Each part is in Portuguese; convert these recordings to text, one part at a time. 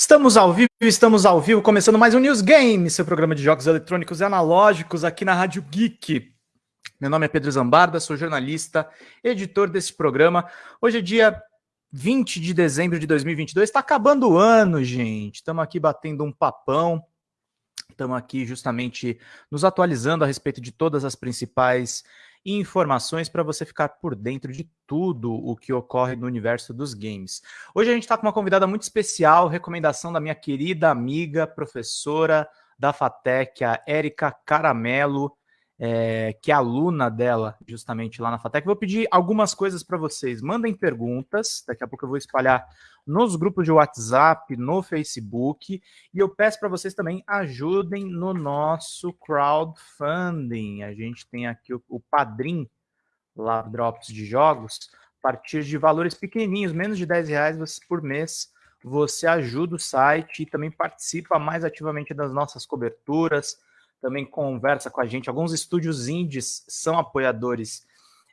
Estamos ao vivo, estamos ao vivo, começando mais um News Game, seu programa de jogos eletrônicos e analógicos aqui na Rádio Geek. Meu nome é Pedro Zambarda, sou jornalista, editor desse programa. Hoje é dia 20 de dezembro de 2022, está acabando o ano, gente. Estamos aqui batendo um papão, estamos aqui justamente nos atualizando a respeito de todas as principais e informações para você ficar por dentro de tudo o que ocorre no universo dos games. Hoje a gente está com uma convidada muito especial, recomendação da minha querida amiga, professora da FATEC, a Érica Caramelo, é, que é aluna dela, justamente lá na FATEC. Vou pedir algumas coisas para vocês. Mandem perguntas, daqui a pouco eu vou espalhar nos grupos de WhatsApp, no Facebook, e eu peço para vocês também ajudem no nosso crowdfunding. A gente tem aqui o, o Padrim, lá Drops de Jogos, a partir de valores pequenininhos, menos de 10 reais por mês, você ajuda o site e também participa mais ativamente das nossas coberturas, também conversa com a gente. Alguns estúdios indies são apoiadores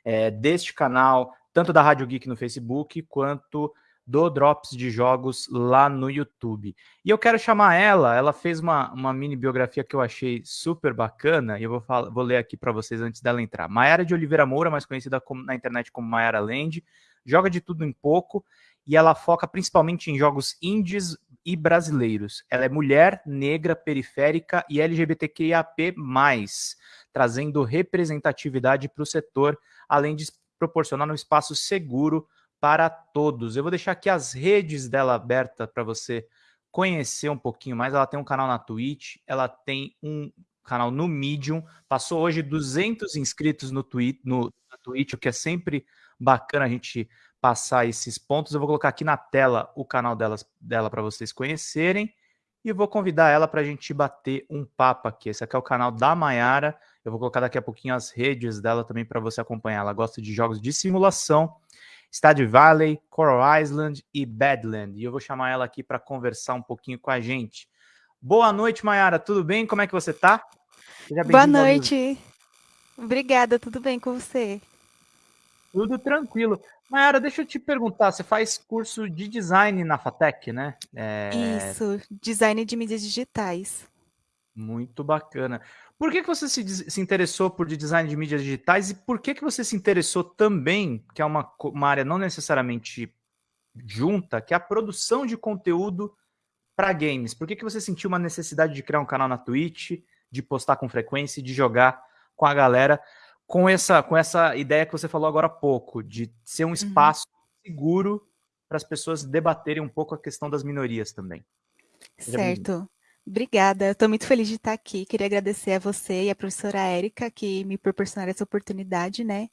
é, deste canal, tanto da Rádio Geek no Facebook, quanto do Drops de Jogos lá no YouTube. E eu quero chamar ela, ela fez uma, uma mini biografia que eu achei super bacana, e eu vou, falar, vou ler aqui para vocês antes dela entrar. Maiara de Oliveira Moura, mais conhecida como, na internet como Maiara Land, joga de tudo em pouco, e ela foca principalmente em jogos indies e brasileiros. Ela é mulher, negra, periférica e LGBTQIAP+, trazendo representatividade para o setor, além de proporcionar um espaço seguro para todos. Eu vou deixar aqui as redes dela aberta para você conhecer um pouquinho mais. Ela tem um canal na Twitch, ela tem um canal no Medium, passou hoje 200 inscritos no, Twitch, no na Twitch, o que é sempre bacana a gente passar esses pontos. Eu vou colocar aqui na tela o canal delas, dela para vocês conhecerem e vou convidar ela para a gente bater um papo aqui. Esse aqui é o canal da Maiara. Eu vou colocar daqui a pouquinho as redes dela também para você acompanhar. Ela gosta de jogos de simulação, Stardew Valley, Coral Island e Badland. E eu vou chamar ela aqui para conversar um pouquinho com a gente. Boa noite, Maiara. Tudo bem? Como é que você está? Boa noite. Obrigada, tudo bem com você? Tudo tranquilo. Mayara, deixa eu te perguntar, você faz curso de design na FATEC, né? É... Isso, design de mídias digitais. Muito bacana. Por que, que você se, se interessou por design de mídias digitais e por que, que você se interessou também, que é uma, uma área não necessariamente junta, que é a produção de conteúdo para games? Por que, que você sentiu uma necessidade de criar um canal na Twitch, de postar com frequência, de jogar com a galera? Com essa, com essa ideia que você falou agora há pouco, de ser um uhum. espaço uhum. seguro para as pessoas debaterem um pouco a questão das minorias também. Certo. Obrigada, estou muito feliz de estar aqui. Queria agradecer a você e a professora Érica que me proporcionaram essa oportunidade, né?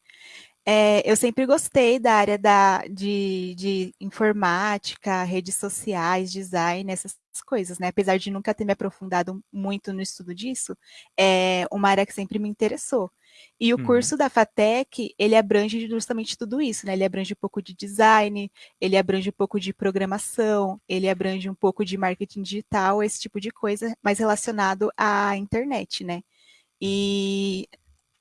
É, eu sempre gostei da área da, de, de, informática, redes sociais, design, essas coisas, né? Apesar de nunca ter me aprofundado muito no estudo disso, é uma área que sempre me interessou. E o uhum. curso da FATEC, ele abrange justamente tudo isso, né? Ele abrange um pouco de design, ele abrange um pouco de programação, ele abrange um pouco de marketing digital, esse tipo de coisa, mais relacionado à internet, né? E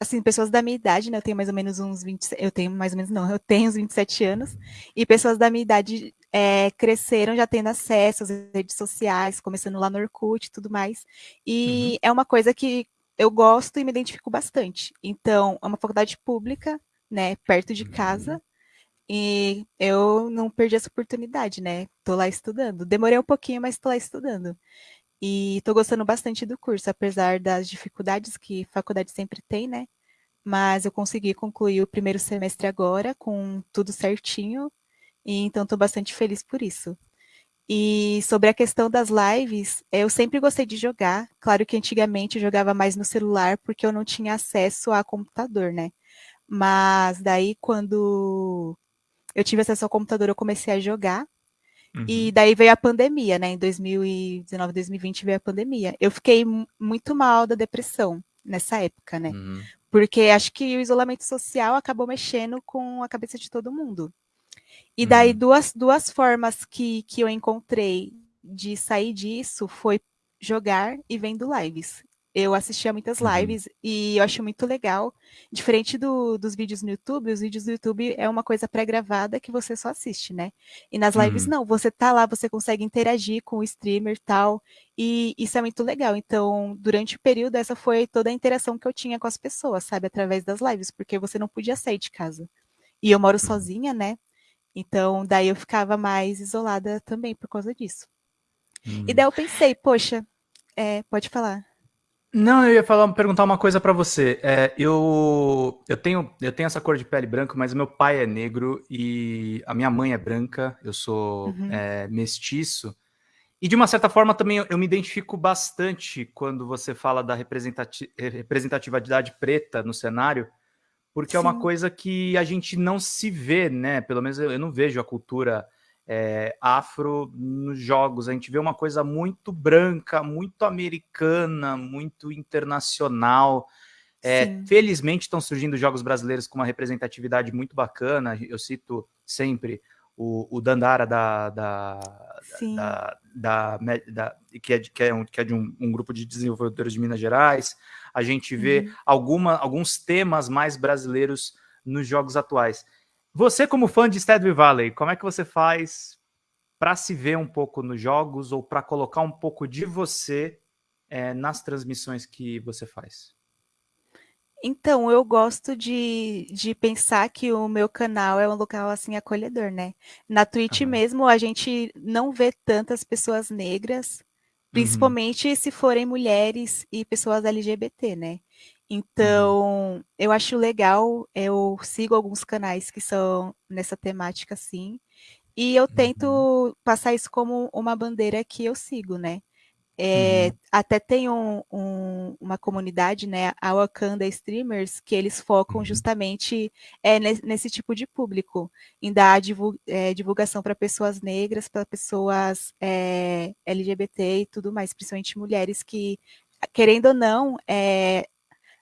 assim, pessoas da minha idade, né? Eu tenho mais ou menos uns 20, eu tenho mais ou menos não, eu tenho uns 27 anos, e pessoas da minha idade é, cresceram já tendo acesso às redes sociais, começando lá no Orkut e tudo mais. E uhum. é uma coisa que eu gosto e me identifico bastante. Então, é uma faculdade pública, né, perto de casa, uhum. e eu não perdi essa oportunidade, né? Tô lá estudando. Demorei um pouquinho, mas tô lá estudando. E estou gostando bastante do curso, apesar das dificuldades que faculdade sempre tem, né? Mas eu consegui concluir o primeiro semestre agora, com tudo certinho, e então estou bastante feliz por isso. E sobre a questão das lives, eu sempre gostei de jogar. Claro que antigamente eu jogava mais no celular, porque eu não tinha acesso a computador, né? Mas daí, quando eu tive acesso ao computador, eu comecei a jogar. Uhum. E daí veio a pandemia, né? Em 2019, 2020 veio a pandemia. Eu fiquei muito mal da depressão nessa época, né? Uhum. Porque acho que o isolamento social acabou mexendo com a cabeça de todo mundo. E daí, uhum. duas, duas formas que, que eu encontrei de sair disso foi jogar e vendo lives. eu assistia muitas uhum. lives uhum. e eu acho muito legal. Diferente do, dos vídeos no YouTube, os vídeos do YouTube é uma coisa pré-gravada que você só assiste, né? E nas lives, uhum. não, você tá lá, você consegue interagir com o streamer e tal, e isso é muito legal. Então, durante o período, essa foi toda a interação que eu tinha com as pessoas, sabe? Através das lives, porque você não podia sair de casa. E eu moro uhum. sozinha, né? Então, daí eu ficava mais isolada também por causa disso. Uhum. E daí eu pensei, poxa, é, pode falar. Não, eu ia falar, perguntar uma coisa para você. É, eu, eu, tenho, eu tenho essa cor de pele branca, mas meu pai é negro e a minha mãe é branca. Eu sou uhum. é, mestiço. E de uma certa forma também eu, eu, me identifico bastante quando você fala da representati representatividade preta no cenário, porque Sim. é uma coisa que a gente não se vê, né? Pelo menos eu, eu não vejo a cultura é, afro nos jogos. A gente vê uma coisa muito branca, muito americana, muito internacional. É, felizmente estão surgindo jogos brasileiros com uma representatividade muito bacana. Eu cito sempre o, o Dandara da, da, da, da, que é, que é, um, que é de um, um, grupo de desenvolvedores de Minas Gerais. A gente vê uhum. alguma, alguns temas mais brasileiros nos jogos atuais. Você, como fã de Stardew Valley, como é que você faz para se ver um pouco nos jogos ou para colocar um pouco de você é, nas transmissões que você faz? Então, eu gosto de, de pensar que o meu canal é um local assim acolhedor, né? Na Twitch uhum. mesmo, a gente não vê tantas pessoas negras. Principalmente uhum. se forem mulheres e pessoas LGBT, né? Uhum. Então, uhum. eu acho legal, eu sigo alguns canais que são nessa temática, assim, e eu tento uhum. passar isso como uma bandeira que eu sigo, né? É, uhum. Até tem um, um, uma comunidade, né, a Wakanda Streamers, que eles focam uhum. justamente é, nesse, nesse, tipo de público, em dar divulga, é, divulgação para pessoas negras, para pessoas é, LGBT e tudo mais, principalmente mulheres que, querendo ou não, é,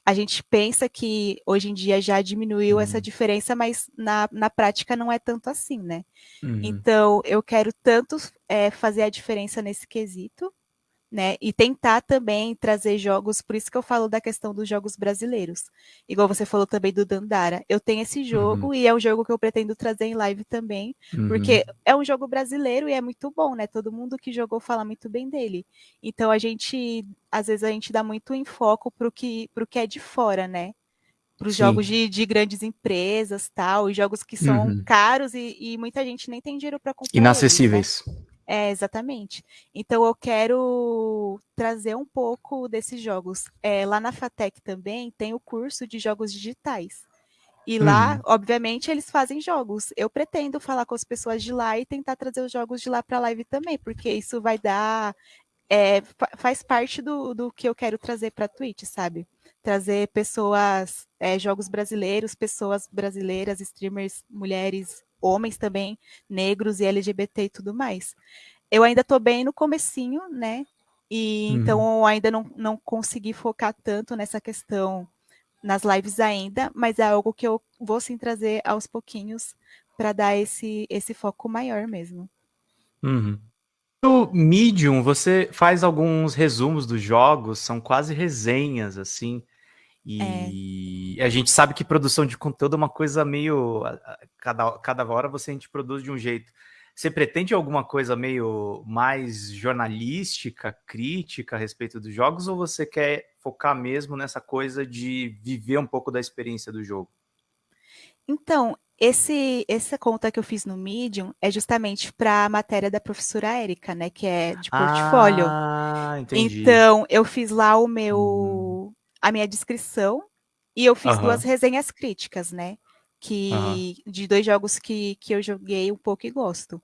a gente pensa que hoje em dia já diminuiu uhum. essa diferença, mas na, na prática não é tanto assim, né? Uhum. Então, eu quero tanto é, fazer a diferença nesse quesito, né? E tentar também trazer jogos, por isso que eu falo da questão dos jogos brasileiros. Igual você falou também do Dandara. Eu tenho esse jogo uhum. e é um jogo que eu pretendo trazer em live também, uhum. porque é um jogo brasileiro e é muito bom, né? Todo mundo que jogou fala muito bem dele. Então a gente, às vezes a gente dá muito enfoco pro que, pro que é de fora, né? Para os jogos de, de, grandes empresas, tal, e jogos que são uhum. caros e, e, muita gente nem tem dinheiro para comprar. Inacessíveis. Eles, né? É, exatamente. Então eu quero trazer um pouco desses jogos. É, lá na FATEC também tem o curso de jogos digitais. E lá, uhum. obviamente, eles fazem jogos. Eu pretendo falar com as pessoas de lá e tentar trazer os jogos de lá para a live também, porque isso vai dar. É, faz parte do, do que eu quero trazer para a Twitch, sabe? Trazer pessoas, é, jogos brasileiros, pessoas brasileiras, streamers, mulheres, homens também, negros e LGBT e tudo mais. Eu ainda estou bem no comecinho, né? E uhum. então ainda não, não consegui focar tanto nessa questão nas lives ainda, mas é algo que eu vou sim trazer aos pouquinhos para dar esse, esse foco maior mesmo. Uhum. No Medium, você faz alguns resumos dos jogos, são quase resenhas, assim. E é. a gente sabe que produção de conteúdo é uma coisa meio. Cada, cada hora você a gente produz de um jeito. Você pretende alguma coisa meio mais jornalística, crítica a respeito dos jogos, ou você quer focar mesmo nessa coisa de viver um pouco da experiência do jogo? Então, esse, essa conta que eu fiz no Medium é justamente para a matéria da professora Érica, né? Que é de portfólio. Ah, entendi. Então, eu fiz lá o meu, uhum a minha descrição e eu fiz uhum. duas resenhas críticas, né? Que uhum. de dois jogos que, que eu joguei um pouco e gosto.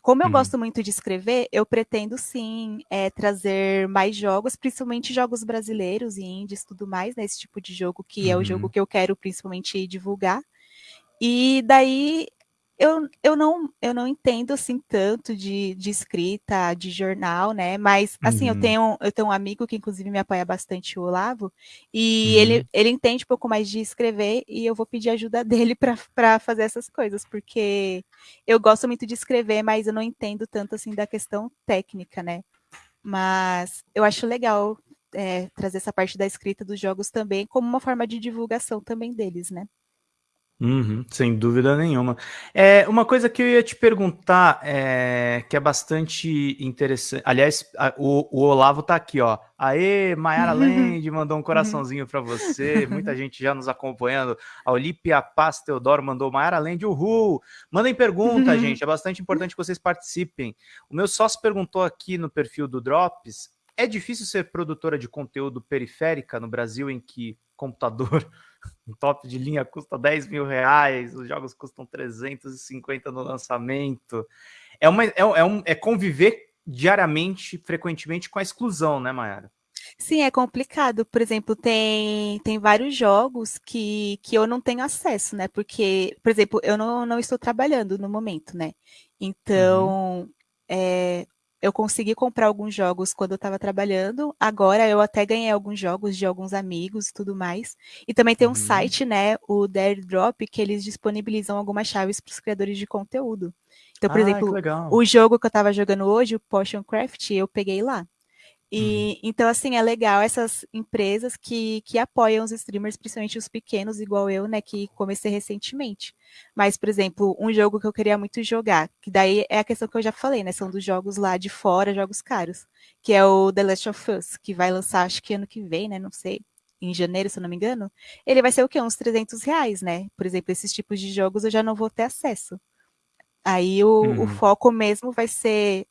Como eu uhum. gosto muito de escrever, eu pretendo sim é, trazer mais jogos, principalmente jogos brasileiros e indies tudo mais, né? Esse tipo de jogo que é o jogo uhum. que eu quero principalmente divulgar. E daí eu, eu, não, eu não entendo assim tanto de, de escrita, de jornal, né? Mas assim, uhum. eu tenho eu tenho um amigo que inclusive me apoia bastante, o Olavo, e uhum. ele, ele entende um pouco mais de escrever e eu vou pedir ajuda dele para fazer essas coisas, porque eu gosto muito de escrever, mas eu não entendo tanto assim da questão técnica, né? Mas eu acho legal é, trazer essa parte da escrita dos jogos também como uma forma de divulgação também deles, né? Uhum, sem dúvida nenhuma. É, uma coisa que eu ia te perguntar, é, que é bastante interessante. Aliás, a, o, o, Olavo tá aqui, ó. Aê, Mayara Land mandou um coraçãozinho para você. Muita gente já nos acompanhando. A Olímpia Paz Teodoro mandou Mayara Land, uhul. Mandem pergunta, gente. É bastante importante que vocês participem. O meu sócio perguntou aqui no perfil do Drops: é difícil ser produtora de conteúdo periférica no Brasil em que computador um top de linha custa 10 mil reais, os jogos custam 350 no lançamento. É, uma, é, é, um, é conviver diariamente, frequentemente com a exclusão, né, Mayara? Sim, é complicado. Por exemplo, tem, tem vários jogos que, que eu não tenho acesso, né? Porque, por exemplo, eu não, não estou trabalhando no momento, né? Então, uhum. é, eu consegui comprar alguns jogos quando eu estava trabalhando. Agora eu até ganhei alguns jogos de alguns amigos e tudo mais. E também tem um uhum. site, né, o Drop, que eles disponibilizam algumas chaves para os criadores de conteúdo. Então, por ah, exemplo, o jogo que eu estava jogando hoje, o Potion Craft, eu peguei lá. E, uhum. Então, assim, é legal essas empresas que, que apoiam os streamers, principalmente os pequenos, igual eu, né, que comecei recentemente. Mas, por exemplo, um jogo que eu queria muito jogar, que daí é a questão que eu já falei, né, são dos jogos lá de fora, jogos caros, que é o The Last of Us, que vai lançar, acho que ano que vem, né, não sei, em janeiro, se eu não me engano, ele vai ser o quê? Uns 300 reais, né? Por exemplo, esses tipos de jogos eu já não vou ter acesso. Aí o, uhum. o foco mesmo vai ser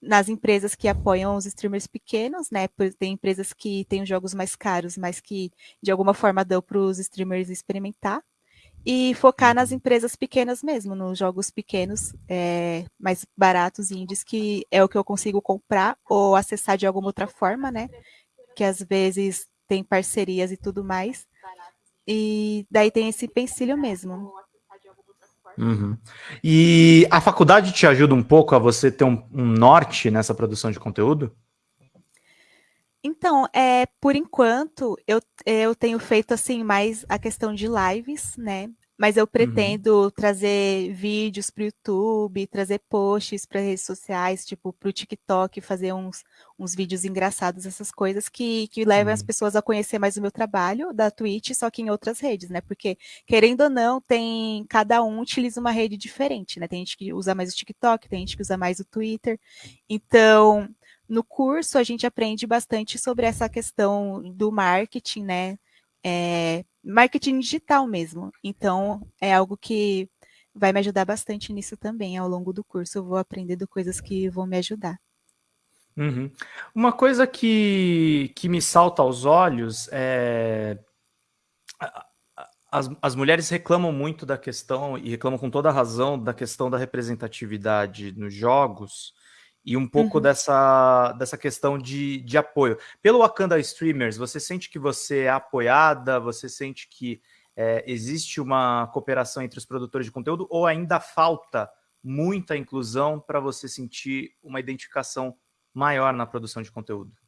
nas empresas que apoiam os streamers pequenos, né? Tem empresas que têm jogos mais caros, mas que de alguma forma dão para os streamers experimentar. E focar nas uhum. empresas pequenas mesmo, nos jogos pequenos, é, mais baratos e indies, que é o que eu consigo comprar ou acessar de alguma outra forma, né? Que às vezes tem parcerias e tudo mais. E daí tem esse pensilho mesmo. Uhum. E a faculdade te ajuda um pouco a você ter um, um, norte nessa produção de conteúdo? Então, é, por enquanto, eu, eu tenho feito assim mais a questão de lives, né? Mas eu uhum. pretendo uhum. trazer vídeos para o YouTube, trazer posts para redes sociais, tipo para o TikTok, fazer uns, uns vídeos engraçados, essas coisas que, que levam as pessoas a conhecer mais o meu trabalho da Twitch, só que em outras redes, né? Porque, querendo ou não, tem cada um utiliza uma rede diferente, né? Tem gente que usa mais o TikTok, tem gente que usa mais o Twitter. Então, no curso a gente aprende bastante sobre essa questão do marketing, né? É, marketing digital mesmo. Então, é algo que vai me ajudar bastante nisso também. Ao longo do curso, eu vou aprendendo coisas que vão me ajudar. Uhum. Uma coisa que, que me salta aos olhos é. As, as mulheres reclamam muito da questão, e reclamam com toda a razão, da questão da representatividade nos jogos, e um pouco uhum. dessa, dessa questão de, de apoio. Pelo Wakanda Streamers, você sente que você é apoiada? Você sente que é, existe uma cooperação entre os produtores de conteúdo ou ainda falta muita inclusão para você sentir uma identificação maior na produção de conteúdo?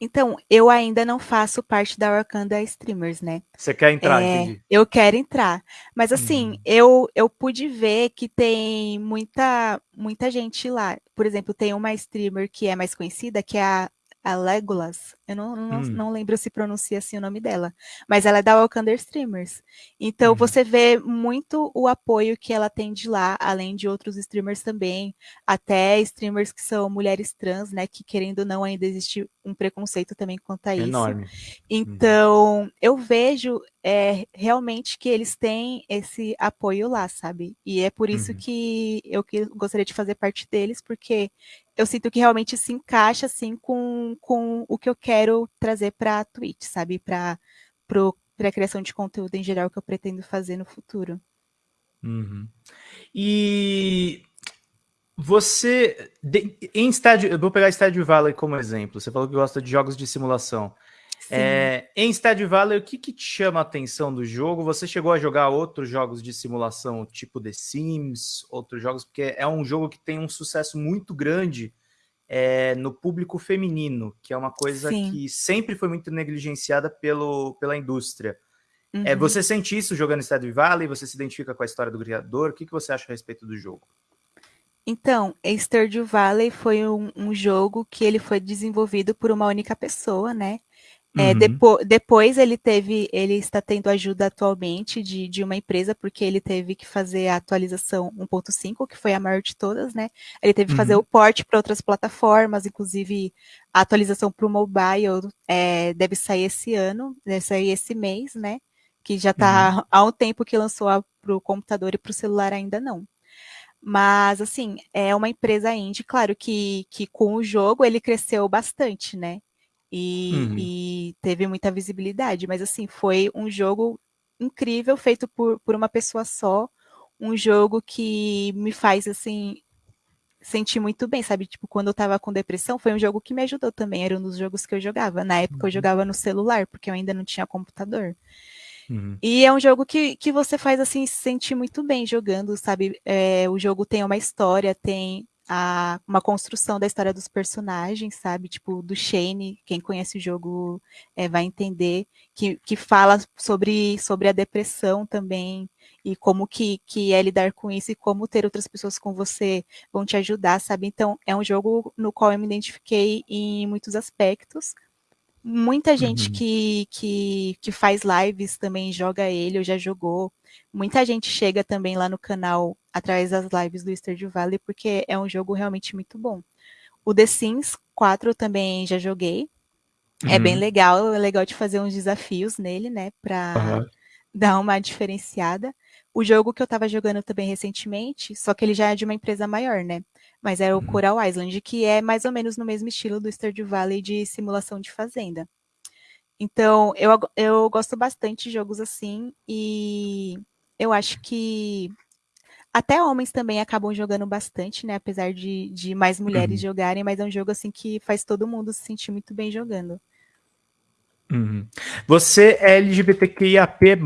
Então, eu ainda não faço parte da Wakanda Streamers, né? Você quer entrar, é, Eu quero entrar. Mas assim, uhum. eu, eu pude ver que tem muita, muita gente lá. Por exemplo, tem uma streamer que é mais conhecida, que é a a Legolas, eu não, não, hum. não, lembro se pronuncia assim o nome dela, mas ela é da Wakanda Streamers. Então uhum. você vê muito o apoio que ela tem de lá, além de outros streamers também, até streamers que são mulheres trans, né, que querendo ou não ainda existe um preconceito também quanto a isso. Enorme. Uhum. Então, uhum. eu vejo é, realmente que eles têm esse apoio lá, sabe? E é por isso uhum. que eu que gostaria de fazer parte deles, porque eu sinto que realmente se encaixa assim com, com o que eu quero trazer para a Twitch, sabe? Para a criação de conteúdo em geral que eu pretendo fazer no futuro. Uhum. E você, de, em Stadio, eu vou pegar Stadio Valley como exemplo. Você falou que gosta de jogos de simulação. É, em Stadio Valley, o que, que, te chama a atenção do jogo? Você chegou a jogar outros jogos de simulação, tipo The Sims, outros jogos, porque é um jogo que tem um sucesso muito grande é, no público feminino, que é uma coisa Sim. que sempre foi muito negligenciada pelo, pela indústria. É, uhum. É, você sente isso jogando Stadio Valley? Você se identifica com a história do criador? O que, que você acha a respeito do jogo? Então, Stardew Valley foi um, um, jogo que ele foi desenvolvido por uma única pessoa, né? É, Uhum. depo depois ele teve, ele está tendo ajuda atualmente de, de uma empresa, porque ele teve que fazer a atualização 1.5, que foi a maior de todas, né? Ele teve que fazer Uhum. o port para outras plataformas, inclusive a atualização para o mobile é, deve sair esse ano, deve sair esse mês, né? Que já está Uhum. há um tempo que lançou para o computador e para o celular ainda não. Mas, assim, é uma empresa indie, claro que, que com o jogo ele cresceu bastante, né? E, Uhum. e teve muita visibilidade, mas assim, foi um jogo incrível, feito por, por uma pessoa só, um jogo que me faz, assim, sentir muito bem, sabe? Tipo, quando eu tava com depressão, foi um jogo que me ajudou também, era um dos jogos que eu jogava. Na época eu Uhum. jogava no celular, porque eu ainda não tinha computador. Uhum. E é um jogo que, que você faz assim se sentir muito bem jogando, sabe? É, o jogo tem uma história, tem a, uma construção da história dos personagens, sabe? Tipo, do Shane, quem conhece o jogo é, vai entender, que, que fala sobre, sobre a depressão também, e como que, que é lidar com isso, e como ter outras pessoas com você vão te ajudar, sabe? Então, é um jogo no qual eu me identifiquei em muitos aspectos, Muita gente Uhum. que, que, que faz lives também joga ele, ou já jogou. Muita gente chega também lá no canal através das lives do Stardew Valley, porque é um jogo realmente muito bom. O The Sims 4 também já joguei. É bem Uhum. legal, é legal de fazer uns desafios nele, né, pra Uhum. dar uma diferenciada. O jogo que eu tava jogando também recentemente, só que ele já é de uma empresa maior, né? Mas é o Uhum. Coral Island, que é mais ou menos no mesmo estilo do Stardew Valley de simulação de fazenda. Então, eu, eu gosto bastante de jogos assim e eu acho que até homens também acabam jogando bastante, né? Apesar de, de mais mulheres Uhum. jogarem, mas é um jogo assim que faz todo mundo se sentir muito bem jogando. Uhum. Você é LGBTQIAP+,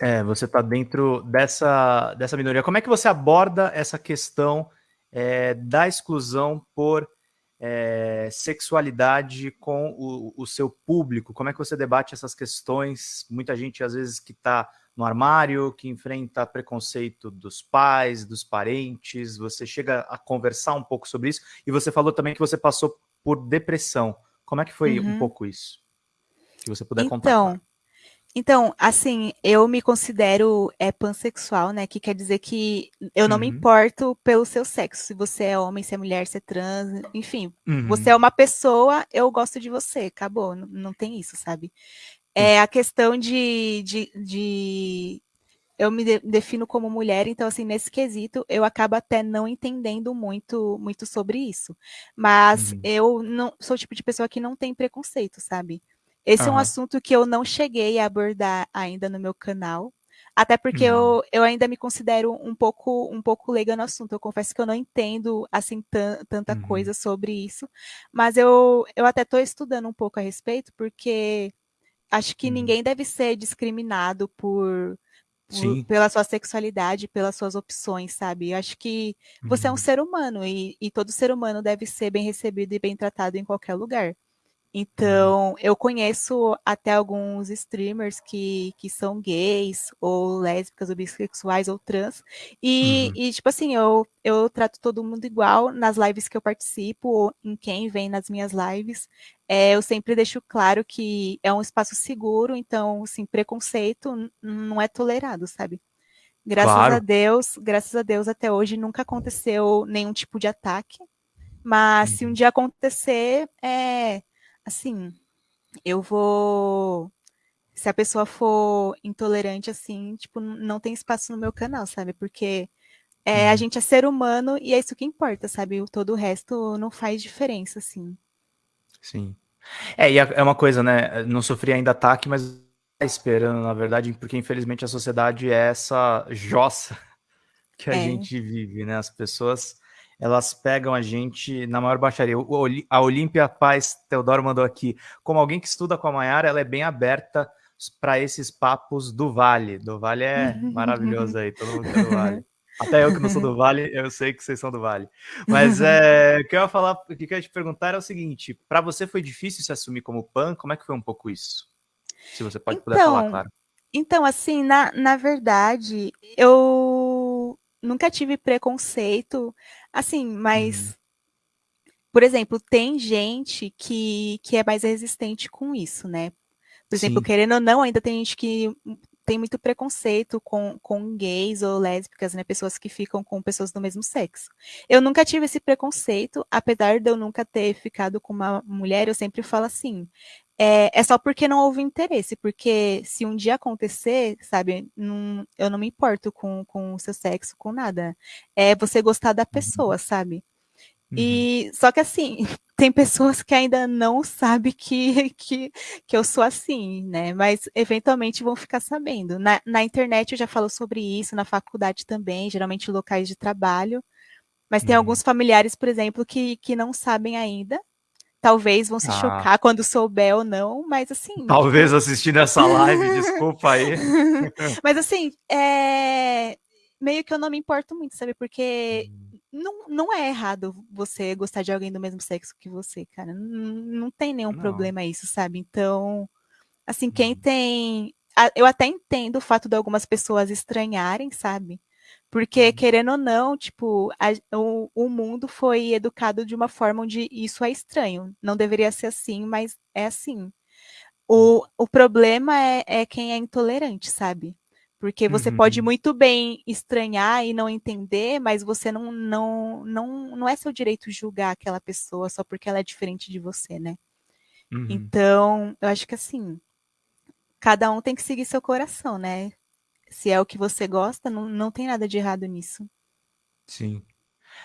é, você está dentro dessa, dessa minoria. Como é que você aborda essa questão é, da exclusão por é, sexualidade com o, o, seu público? Como é que você debate essas questões? Muita gente, às vezes, que está no armário, que enfrenta preconceito dos pais, dos parentes, você chega a conversar um pouco sobre isso, e você falou também que você passou por depressão. Como é que foi uhum. um pouco isso? Se você puder então, contar. Claro. Então, assim, eu me considero é, pansexual, né? Que quer dizer que eu não uhum. me importo pelo seu sexo. Se você é homem, se é mulher, se é trans, enfim. Uhum. Você é uma pessoa, eu gosto de você. Acabou. Não, não tem isso, sabe? É a questão de, de, de eu me de, defino como mulher, então assim, nesse quesito, eu acabo até não entendendo muito muito sobre isso. Mas uhum. eu não sou o tipo de pessoa que não tem preconceito, sabe? Esse uhum. é um assunto que eu não cheguei a abordar ainda no meu canal. Até porque uhum. eu, eu ainda me considero um pouco um pouco leiga no assunto. Eu confesso que eu não entendo assim tanta uhum. coisa sobre isso. Mas eu, eu até estou estudando um pouco a respeito, porque acho que uhum. ninguém deve ser discriminado por, por, pela sua sexualidade, pelas suas opções, sabe? Eu acho que você é um ser humano e, e, todo ser humano deve ser bem recebido e bem tratado em qualquer lugar. Então, eu conheço até alguns streamers que, que são gays, ou lésbicas, ou bissexuais, ou trans. E, uhum. e, tipo assim, eu, eu trato todo mundo igual nas lives que eu participo, ou em quem vem nas minhas lives. É, eu sempre deixo claro que é um espaço seguro, então, assim, preconceito não é tolerado, sabe? Graças claro. a Deus, graças a Deus, até hoje nunca aconteceu nenhum tipo de ataque. Mas uhum. se um dia acontecer, é assim, eu vou. Se a pessoa for intolerante, assim, tipo, não tem espaço no meu canal, sabe? Porque é, uhum. a gente é ser humano e é isso que importa, sabe? Todo o resto não faz diferença, assim. Sim. É, e é uma coisa, né? Não sofri ainda ataque, mas esperando, na verdade, porque infelizmente a sociedade é essa jossa que a É. gente vive, né? As pessoas elas pegam a gente na maior baixaria. A Olímpia Paz Teodoro mandou aqui. Como alguém que estuda com a Mayara, ela é bem aberta para esses papos do Vale. Do Vale é maravilhoso aí, todo mundo é do Vale. Até eu que não sou do Vale, eu sei que vocês são do Vale. Mas é, o que eu ia falar, o que eu ia te perguntar é o seguinte: para você foi difícil se assumir como pan? Como é que foi um pouco isso? Se você pode puder falar, claro. Então, assim, na, na verdade, eu nunca tive preconceito, assim, mas... Uhum. Por exemplo, tem gente que, que é mais resistente com isso, né? Por Sim. exemplo, querendo ou não, ainda tem gente que tem muito preconceito com, com gays ou lésbicas, né? Pessoas que ficam com pessoas do mesmo sexo. Eu nunca tive esse preconceito, apesar de eu nunca ter ficado com uma mulher, eu sempre falo assim. É, é só porque não houve interesse, porque se um dia acontecer, sabe, não, eu não me importo com, com o seu sexo, com nada. É você gostar da uhum. pessoa, sabe? Uhum. E só que assim, tem pessoas que ainda não sabem que, que, que eu sou assim, né? Mas eventualmente vão ficar sabendo. Na, na internet eu já falo sobre isso, na faculdade também, geralmente locais de trabalho. Mas tem uhum. alguns familiares, por exemplo, que, que não sabem ainda. Talvez vão se ah. chocar quando souber ou não, mas assim. Talvez assistindo essa live, desculpa aí. mas assim, é... meio que eu não me importo muito, sabe? Porque hum não, não é errado você gostar de alguém do mesmo sexo que você, cara. Não, não tem nenhum não. problema isso, sabe? Então, assim, quem uhum. tem. Eu até entendo o fato de algumas pessoas estranharem, sabe? Porque, uhum. querendo ou não, tipo, a, o, o mundo foi educado de uma forma onde isso é estranho. Não deveria ser assim, mas é assim. O, uhum. o problema é, é quem é intolerante, sabe? Porque você uhum. pode muito bem estranhar e não entender, mas você não, não, não, não é seu direito julgar aquela pessoa só porque ela é diferente de você, né? Uhum. Então, eu acho que assim, cada um tem que seguir seu coração, né? Se é o que você gosta, não, não tem nada de errado nisso. Sim.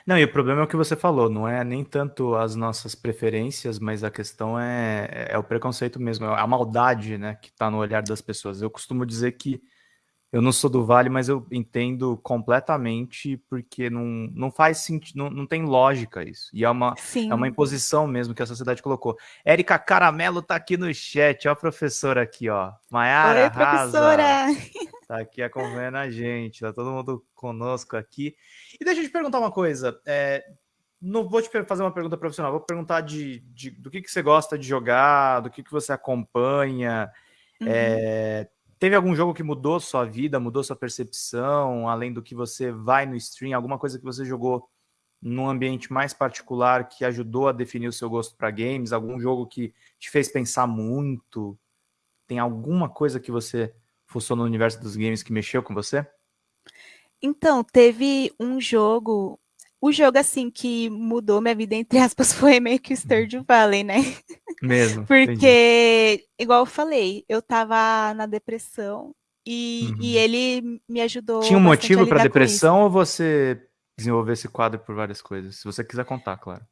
Não, e o problema é o que você falou, não é nem tanto as nossas preferências, mas a questão é, é o preconceito mesmo, é a maldade, né, que está no olhar das pessoas. Eu costumo dizer que eu não sou do Vale, mas eu entendo completamente porque não, não faz sentido, não, não tem lógica isso. E é uma, é uma imposição mesmo que a sociedade colocou. Érica Caramelo tá aqui no chat, ó a professora aqui, ó. Maiara Oi, professora! Tá aqui acompanhando a gente, tá todo mundo conosco aqui. E deixa eu te perguntar uma coisa, é, não vou te fazer uma pergunta profissional, vou perguntar de, de do que, que você gosta de jogar, do que, que você acompanha, uhum. é, Teve algum jogo que mudou sua vida, mudou sua percepção, além do que você vai no stream, alguma coisa que você jogou num ambiente mais particular que ajudou a definir o seu gosto para games, algum jogo que te fez pensar muito? Tem alguma coisa que você fuçou no universo dos games que mexeu com você? Então, teve um jogo o jogo, assim, que mudou minha vida, entre aspas, foi meio que o Stardew Valley, né? Mesmo. Porque, entendi. igual eu falei, eu tava na depressão e, uhum. e ele me ajudou. Tinha um motivo para depressão ou você desenvolveu esse quadro por várias coisas? Se você quiser contar, claro.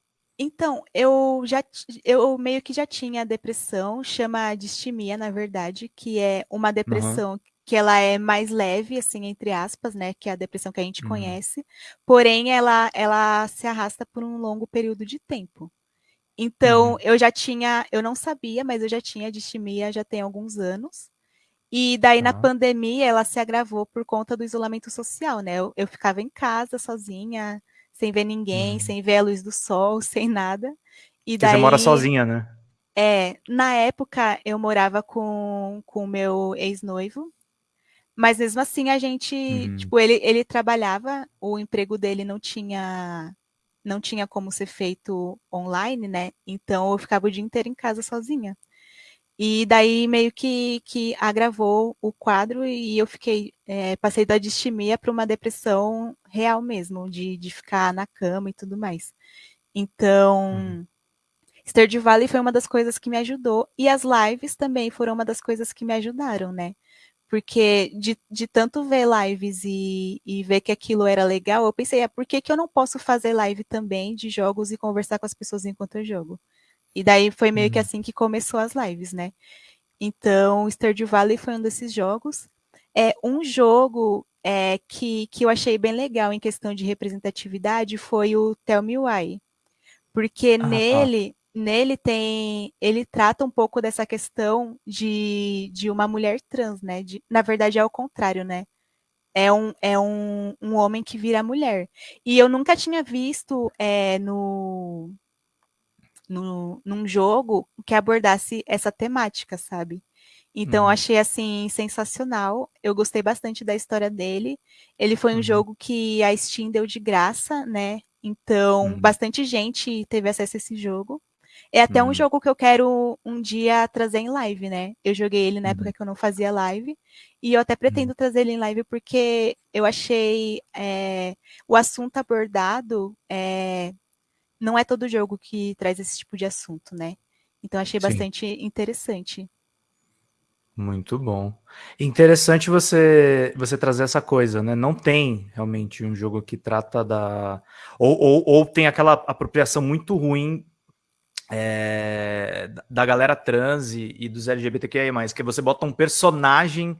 Então, eu já eu meio que já tinha depressão, chama distimia, na verdade, que é uma depressão uhum que ela é mais leve, assim, entre aspas, né, que é a depressão que a gente uhum. conhece, porém ela, ela se arrasta por um longo período de tempo. Então, uhum. eu já tinha, eu não sabia, mas eu já tinha distimia já tem alguns anos. E daí, na pandemia, ela se agravou por conta do isolamento social, né? Eu, eu ficava em casa sozinha, sem ver ninguém, uhum. sem ver a luz do sol, sem nada. E daí, você mora sozinha, né? É, na época eu morava com o meu ex-noivo, mas mesmo assim a gente, uhum. tipo, ele, ele trabalhava, o emprego dele não tinha não tinha como ser feito online, né? Então eu ficava o dia inteiro em casa sozinha. E daí meio que, que agravou o quadro e eu fiquei, é, passei da distimia para uma depressão real mesmo, de, de ficar na cama e tudo mais. Então, uhum. Stardew Valley foi uma das coisas que me ajudou e as lives também foram uma das coisas que me ajudaram, né? Porque de, de tanto ver lives e, e ver que aquilo era legal, eu pensei, é por que, que eu não posso fazer live também de jogos e conversar com as pessoas enquanto eu jogo? E daí foi meio uhum. que assim que começou as lives, né? Então, Stardew Valley foi um desses jogos. É um jogo é, que, que eu achei bem legal em questão de representatividade foi o Tell Me Why. Porque ah, nele nele tem, ele trata um pouco dessa questão de, de uma mulher trans, né? De, na verdade é o contrário, né? É um, é um, um homem que vira mulher. E eu nunca tinha visto é, no, no, num jogo que abordasse essa temática, sabe? Então, uhum. achei assim sensacional. Eu gostei bastante da história dele. Ele foi um uhum. jogo que a Steam deu de graça, né? Então, uhum. bastante gente teve acesso a esse jogo. É até um uhum. jogo que eu quero um dia trazer em live, né? Eu joguei ele na época uhum. que eu não fazia live. E eu até pretendo uhum. trazer ele em live porque eu achei é, o assunto abordado. É, não é todo jogo que traz esse tipo de assunto, né? Então achei Sim. bastante interessante. Muito bom. Interessante você você trazer essa coisa, né? Não tem realmente um jogo que trata da. Ou, ou, ou tem aquela apropriação muito ruim é, da galera trans e, e dos LGBTQIA, que você bota um personagem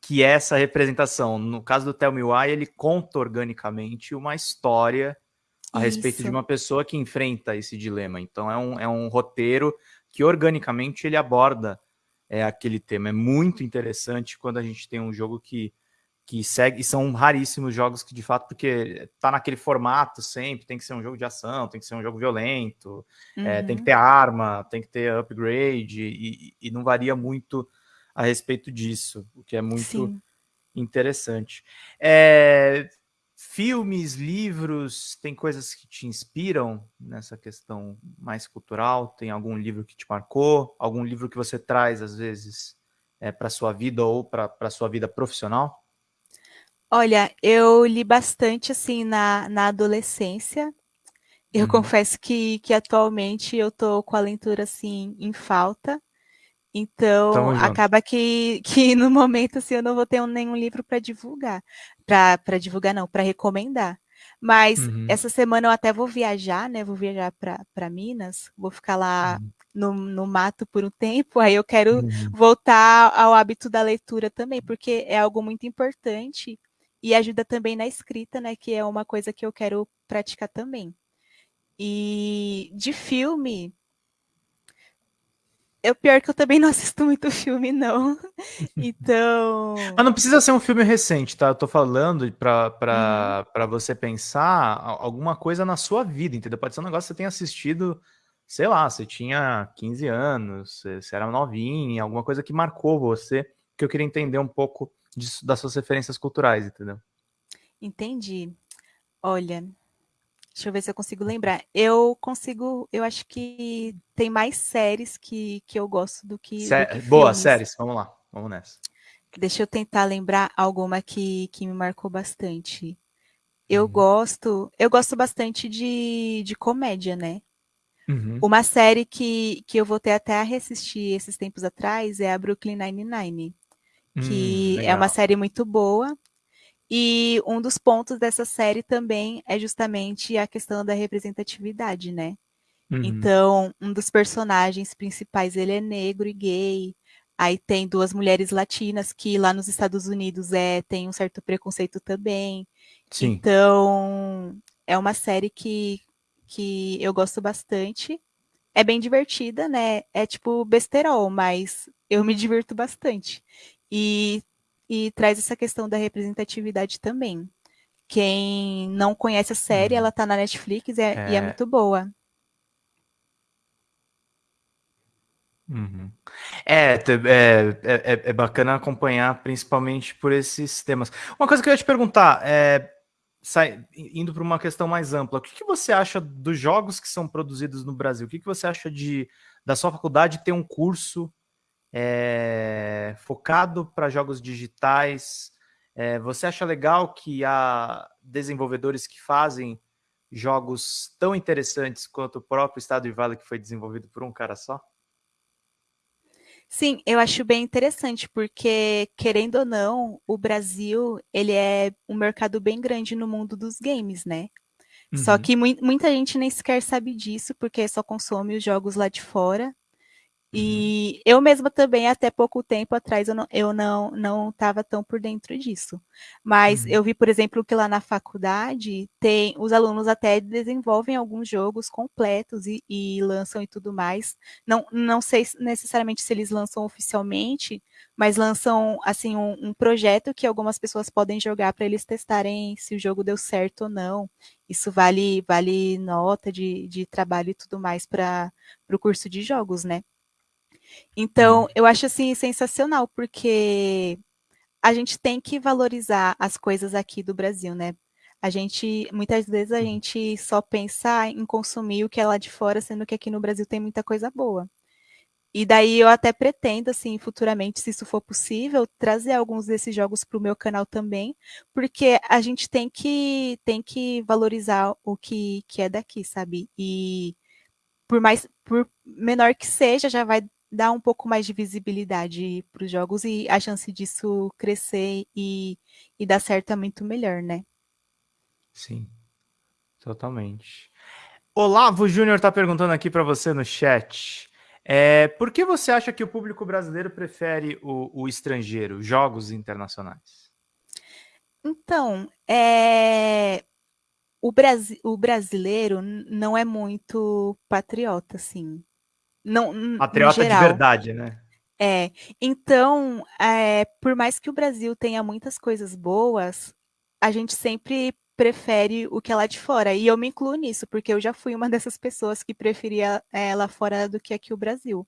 que é essa representação. No caso do Tell Me Why, ele conta organicamente uma história a Isso. respeito de uma pessoa que enfrenta esse dilema. Então é um, é um roteiro que organicamente ele aborda é, aquele tema. É muito interessante quando a gente tem um jogo que, que segue, e são raríssimos jogos que de fato, porque tá naquele formato sempre, tem que ser um jogo de ação, tem que ser um jogo violento, uhum. é, tem que uhum. ter arma, tem que ter upgrade, e, e, não varia muito a respeito disso, o que é muito Sim. interessante. É, filmes, livros, tem coisas que te inspiram nessa questão mais cultural? Tem algum livro que te marcou? Algum livro que você traz, às vezes, é, para sua vida ou para a sua vida profissional? Olha, eu li bastante, assim, na, na adolescência. Eu uhum. confesso que, que atualmente eu tô com a leitura, assim, em falta. Então, acaba que, que no momento assim, eu não vou ter nenhum livro para divulgar. Para divulgar, não, para recomendar. Mas uhum. essa semana eu até vou viajar, né? Vou viajar para Minas, vou ficar lá uhum. no, no mato por um tempo. Aí eu quero uhum. voltar ao hábito da leitura também, porque é algo muito importante e ajuda também na escrita, né? Que é uma coisa que eu quero praticar também. E de filme, eu pior que eu também não assisto muito filme, não. Então. Mas não precisa ser um filme recente, tá? Eu tô falando para uhum. você pensar alguma coisa na sua vida, entendeu? Pode ser um negócio que você tenha assistido, sei lá, você tinha 15 anos, você era novinha, alguma coisa que marcou você, que eu queria entender um pouco das suas referências culturais, entendeu? Entendi. Olha, Deixa eu ver se eu consigo lembrar. Eu consigo, eu acho que tem mais séries que, que eu gosto do que. Sé do que Boa, séries, vamos lá, vamos nessa. Deixa eu tentar lembrar alguma que, que me marcou bastante. Eu uhum. gosto, eu gosto bastante de, de comédia, né? Uhum. Uma série que, que eu voltei até a reassistir esses tempos atrás é a Brooklyn Nine-Nine, que hum, é uma série muito boa. E um dos pontos dessa série também é justamente a questão da representatividade, né? Uhum. Então, um dos personagens principais, ele é negro e gay. Aí tem duas mulheres latinas que lá nos Estados Unidos é tem um certo preconceito também. Sim. Então, é uma série que, que eu gosto bastante. É bem divertida, né? É tipo besterol, mas eu me divirto bastante. E e traz essa questão da representatividade também. Quem não conhece a série, uhum. ela está na Netflix e é, é... e é, muito boa. Uhum. É, é, é, é, bacana acompanhar, principalmente por esses temas. Uma coisa que eu ia te perguntar, é, sai, indo para uma questão mais ampla, o que, que, você acha dos jogos que são produzidos no Brasil? O que, que você acha de da sua faculdade ter um curso é, focado para jogos digitais. É, você acha legal que há desenvolvedores que fazem jogos tão interessantes quanto o próprio Estado Vale que foi desenvolvido por um cara só? Sim, eu acho bem interessante, porque, querendo ou não, o Brasil, ele é um mercado bem grande no mundo dos games, né? Uhum. Só que mu muita gente nem sequer sabe disso, porque só consome os jogos lá de fora. E eu mesma também, até pouco tempo atrás, eu não eu não não estava tão por dentro disso. Mas uhum. eu vi, por exemplo, que lá na faculdade tem os alunos até desenvolvem alguns jogos completos e, e lançam e tudo mais. Não, não sei necessariamente se eles lançam oficialmente, mas lançam assim um, um projeto que algumas pessoas podem jogar para eles testarem se o jogo deu certo ou não. Isso vale vale nota de, de trabalho e tudo mais para o curso de jogos, né? Então, hum. eu acho assim sensacional, porque a gente tem que valorizar as coisas aqui do Brasil, né? A gente, muitas vezes a gente só pensa em consumir o que é lá de fora, sendo que aqui no Brasil tem muita coisa boa. E daí eu até pretendo, assim, futuramente, se isso for possível, trazer alguns desses jogos para o meu canal também, porque a gente tem que, tem que valorizar o que, que é daqui, sabe? E por mais, por menor que seja, já vai dar um pouco mais de visibilidade para os jogos e a chance disso crescer e, e dar certo é muito melhor, né? Sim, totalmente. Olavo Júnior está perguntando aqui para você no chat. É, por que você acha que o público brasileiro prefere o, o estrangeiro, jogos internacionais? Então, é, o, Brasi o brasileiro não é muito patriota, assim. Não, patriota de verdade, né? É, então, é, por mais que o Brasil tenha muitas coisas boas, a gente sempre prefere o que é lá de fora. E eu me incluo nisso, porque eu já fui uma dessas pessoas que preferia é, lá fora do que aqui o Brasil.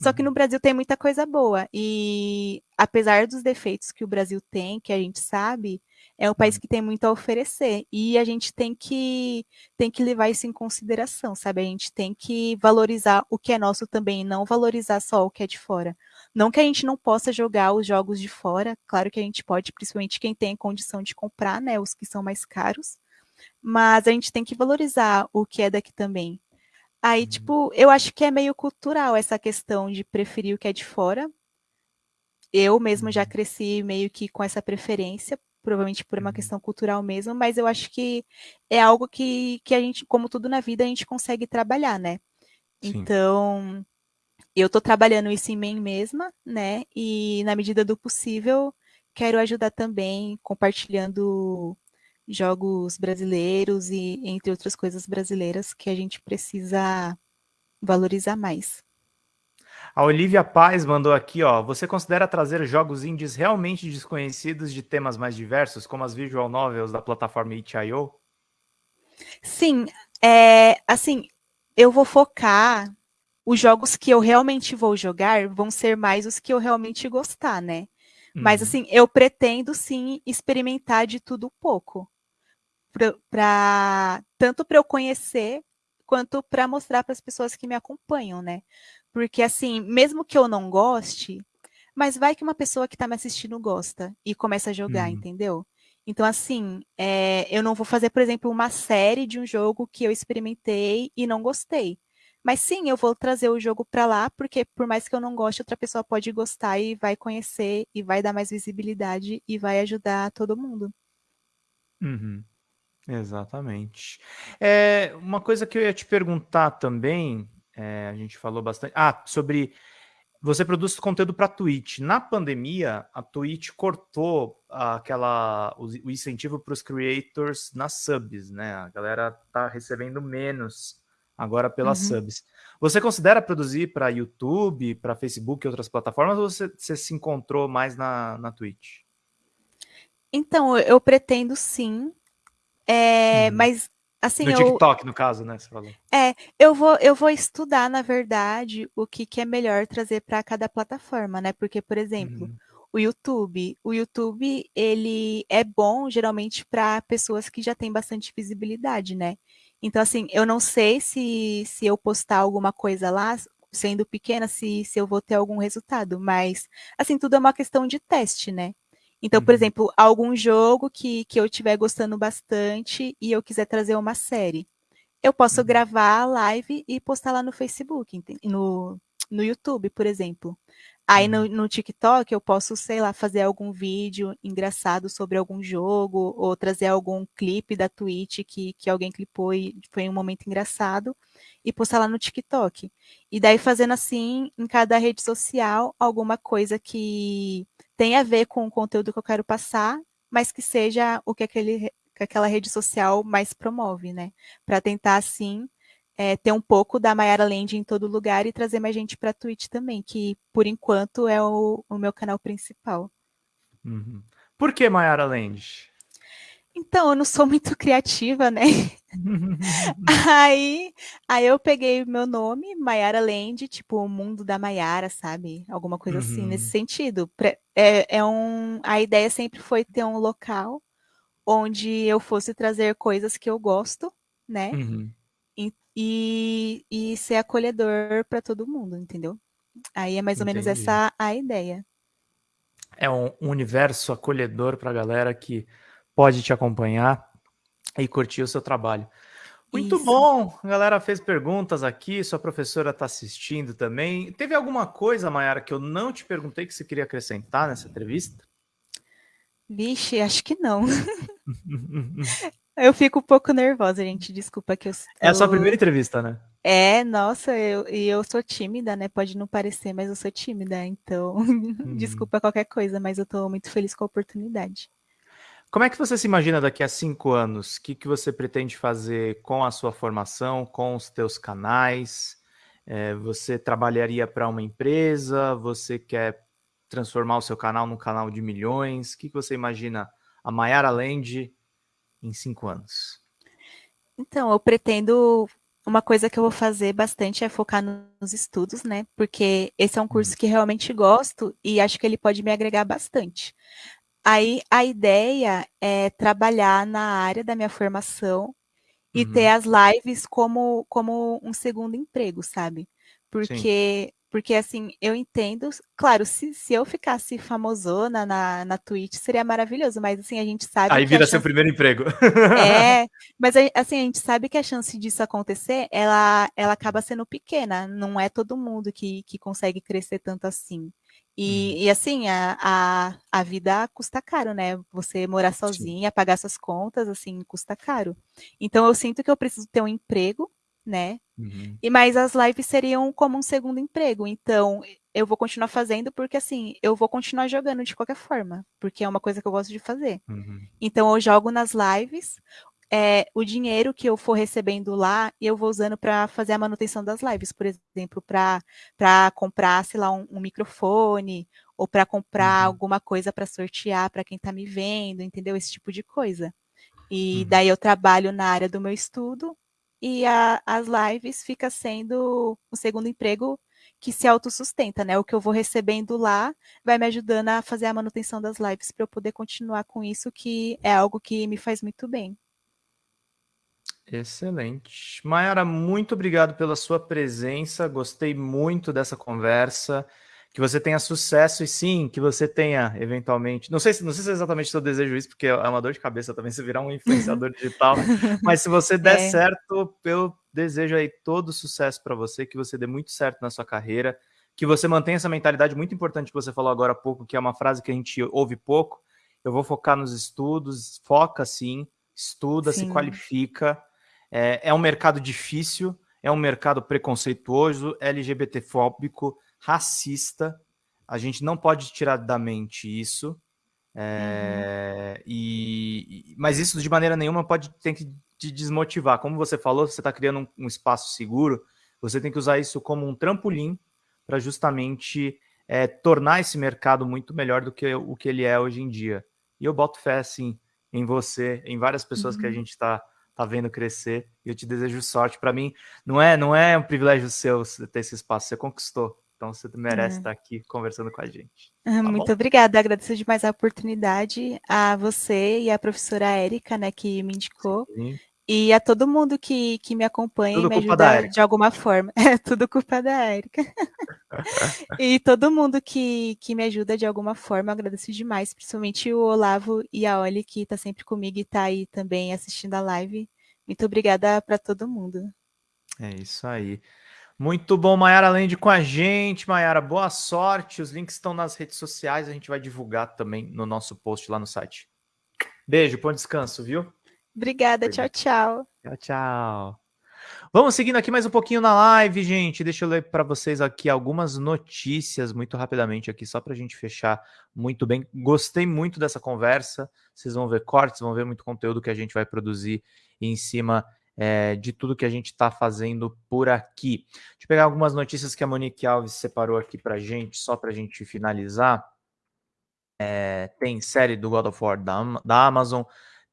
Só que no uhum. Brasil tem muita coisa boa. E apesar dos defeitos que o Brasil tem, que a gente sabe, é um país uhum. que tem muito a oferecer. E a gente tem que, tem que levar isso em consideração, sabe? A gente tem que valorizar o que é nosso também, não valorizar só o que é de fora. Não que a gente não possa jogar os jogos de fora, claro que a gente pode, principalmente quem tem condição de comprar, né, os que são mais caros, mas a gente tem que valorizar o que é daqui também. Aí, uhum. tipo, eu acho que é meio cultural essa questão de preferir o que é de fora. Eu mesmo já uhum. cresci meio que com essa preferência, provavelmente por uma uhum. questão cultural mesmo, mas eu acho que é algo que, que a gente, como tudo na vida, a gente consegue trabalhar, né? Sim. Então, eu estou trabalhando isso em mim mesma, né? E na medida do possível, quero ajudar também compartilhando jogos brasileiros e entre outras coisas brasileiras que a gente precisa valorizar mais. A Olivia Paz mandou aqui, ó. Você considera trazer jogos indies realmente desconhecidos de temas mais diversos, como as visual novels da plataforma itch.io? Sim, é, assim, eu vou focar os jogos que eu realmente vou jogar vão ser mais os que eu realmente gostar, né? Uhum. Mas assim, eu pretendo sim experimentar de tudo um pouco. Pra, pra tanto para eu conhecer quanto para mostrar para as pessoas que me acompanham, né? Porque assim, mesmo que eu não goste, mas vai que uma pessoa que está me assistindo gosta e começa a jogar, uhum. entendeu? Então, assim, é, eu não vou fazer, por exemplo, uma série de um jogo que eu experimentei e não gostei. Mas sim, eu vou trazer o jogo para lá, porque por mais que eu não goste, outra pessoa pode gostar e vai conhecer e vai dar mais visibilidade e vai ajudar todo mundo. Uhum. Exatamente. É, uma coisa que eu ia te perguntar também, é, a gente falou bastante. Ah, sobre. Você produz conteúdo para Twitch. Na pandemia, a Twitch cortou aquela, o, o incentivo para os creators nas subs, né? A galera tá recebendo menos agora pelas uhum. subs. Você considera produzir para YouTube, para Facebook e outras plataformas, ou você, você, se encontrou mais na, na Twitch? Então, eu pretendo sim, é, uhum. mas assim... No eu, TikTok, no caso, né? Você falou. É, eu vou, eu vou estudar, na verdade, o que, que é melhor trazer para cada plataforma, né? Porque, por exemplo... Uhum o YouTube. O YouTube, ele é bom geralmente para pessoas que já têm bastante visibilidade, né? Então, assim, eu não sei se, se eu postar alguma coisa lá, sendo pequena, se, se eu vou ter algum resultado, mas, assim, tudo é uma questão de teste, né? Então, por uhum. exemplo, algum jogo que, que eu estiver gostando bastante e eu quiser trazer uma série, eu posso uhum. gravar a live e postar lá no Facebook, no, no YouTube, por exemplo. Aí no, uhum. no, TikTok eu posso, sei lá, fazer algum vídeo engraçado sobre algum jogo, ou trazer algum clipe da Twitch que, que alguém clipou e foi um momento engraçado, e postar lá no TikTok. E daí fazendo assim, em cada rede social, alguma coisa que tenha a ver com o conteúdo que eu quero passar, mas que seja o que, aquele, que aquela rede social mais promove, né? Para tentar, assim, é, ter um pouco da Mayara Land em todo lugar e trazer mais gente para Twitch também, que por enquanto é o, o meu canal principal. Uhum. Por que Mayara Land? Então, eu não sou muito criativa, né? aí, aí eu peguei meu nome, Mayara Land, tipo, o mundo da Mayara, sabe? Alguma coisa uhum. assim, nesse uhum. sentido. É, é um, a ideia sempre foi ter um local onde eu fosse trazer coisas que eu gosto, né? Uhum. E, e, ser acolhedor para todo mundo, entendeu? Aí é mais ou Entendi. menos essa a ideia. É um universo acolhedor para a galera que pode te acompanhar e curtir o seu trabalho. Muito Isso. bom, a galera fez perguntas aqui, sua professora está assistindo também. Teve alguma coisa, Mayara, que eu não te perguntei que você queria acrescentar nessa entrevista? Vixe, acho que não. eu fico um pouco nervosa, gente. Desculpa que eu. É a sua primeira entrevista, né? É, nossa, eu, e eu sou tímida, né? Pode não parecer, mas eu sou tímida, então uhum. desculpa qualquer coisa, mas eu estou muito feliz com a oportunidade. Como é que você se imagina daqui a cinco anos? O que, que você pretende fazer com a sua formação, com os teus canais? É, você trabalharia para uma empresa? Você quer transformar o seu canal num canal de milhões? O que, que você imagina a Mayara Land em cinco anos? Então, eu pretendo. Uma coisa que eu vou fazer bastante é focar nos estudos, né? Porque esse é um curso uhum. que realmente gosto e acho que ele pode me agregar bastante. Aí a ideia é trabalhar na área da minha formação e uhum. ter as lives como, como um segundo emprego, sabe? Porque, porque assim, eu entendo, claro, se, se eu ficasse famosona na, na Twitch seria maravilhoso, mas assim, a gente sabe. Aí vira chance... seu primeiro emprego. É, mas assim, a gente sabe que a chance disso acontecer, ela, ela acaba sendo pequena, não é todo mundo que, que consegue crescer tanto assim. E, uhum. e, assim, a, a, a, vida custa caro, né? Você morar sozinha, pagar suas contas, assim, custa caro. Então eu sinto que eu preciso ter um emprego, né? Uhum. E mais as lives seriam como um segundo emprego. Então eu vou continuar fazendo porque assim, eu vou continuar jogando de qualquer forma, porque é uma coisa que eu gosto de fazer. Uhum. Então eu jogo nas lives, é, o dinheiro que eu for recebendo lá, eu vou usando para fazer a manutenção das lives, por exemplo, para comprar, sei lá, um, um microfone, ou para comprar uhum. alguma coisa para sortear para quem está me vendo, entendeu? Esse tipo de coisa. E uhum. daí eu trabalho na área do meu estudo e a, as lives fica sendo o segundo emprego que se autossustenta, né? O que eu vou recebendo lá vai me ajudando a fazer a manutenção das lives para eu poder continuar com isso, que é algo que me faz muito bem. Excelente. Mayara, muito obrigado pela sua presença. Gostei muito dessa conversa. Que você tenha sucesso e sim, que você tenha eventualmente. Não sei, não sei se é exatamente eu desejo isso, porque é uma dor de cabeça também se virar um influenciador digital. mas se você der é. certo, eu desejo aí todo sucesso para você, que você dê muito certo na sua carreira, que você mantenha essa mentalidade muito importante que você falou agora há pouco, que é uma frase que a gente ouve pouco. Eu vou focar nos estudos, foca sim, estuda, sim. se qualifica é, é um mercado difícil, é um mercado preconceituoso, LGBTfóbico, racista. A gente não pode tirar da mente isso. É, uhum. e, mas isso de maneira nenhuma pode ter que te desmotivar. Como você falou, você está criando um, um, espaço seguro, você tem que usar isso como um trampolim para justamente é, tornar esse mercado muito melhor do que o que ele é hoje em dia. E eu boto fé, assim, em você, em várias pessoas uhum. que a uhum. gente está tá vendo crescer. E eu te desejo sorte. Para mim, não é, não é um privilégio seu ter esse espaço, você conquistou. Então você merece é. estar aqui conversando com a gente. Ah, tá Muito bom? obrigada, agradeço demais a oportunidade a você e a professora Érica, né, que me indicou. Sim. E a todo mundo que, que me acompanha tudo e me ajuda de alguma forma. É tudo culpa da Érica. e todo mundo que, que me ajuda de alguma forma, agradeço demais, principalmente o Olavo e a Oli, que está sempre comigo e está aí também assistindo a live. Muito obrigada para todo mundo. É isso aí. Muito bom, Mayara Land com a gente. Mayara, boa sorte. Os links estão nas redes sociais, a gente vai divulgar também no nosso post lá no site. Beijo, bom descanso, viu? Obrigada, tchau, tchau. Tchau, tchau. Vamos seguindo aqui mais um pouquinho na live, gente. Deixa eu ler para vocês aqui algumas notícias muito rapidamente aqui, só para a gente fechar muito bem. Gostei muito dessa conversa. Vocês vão ver cortes, vão ver muito conteúdo que a gente vai produzir em cima é, de tudo que a gente está fazendo por aqui. Deixa eu pegar algumas notícias que a Monique Alves separou aqui para gente, só para a gente finalizar. É, tem série do God of War da, da Amazon,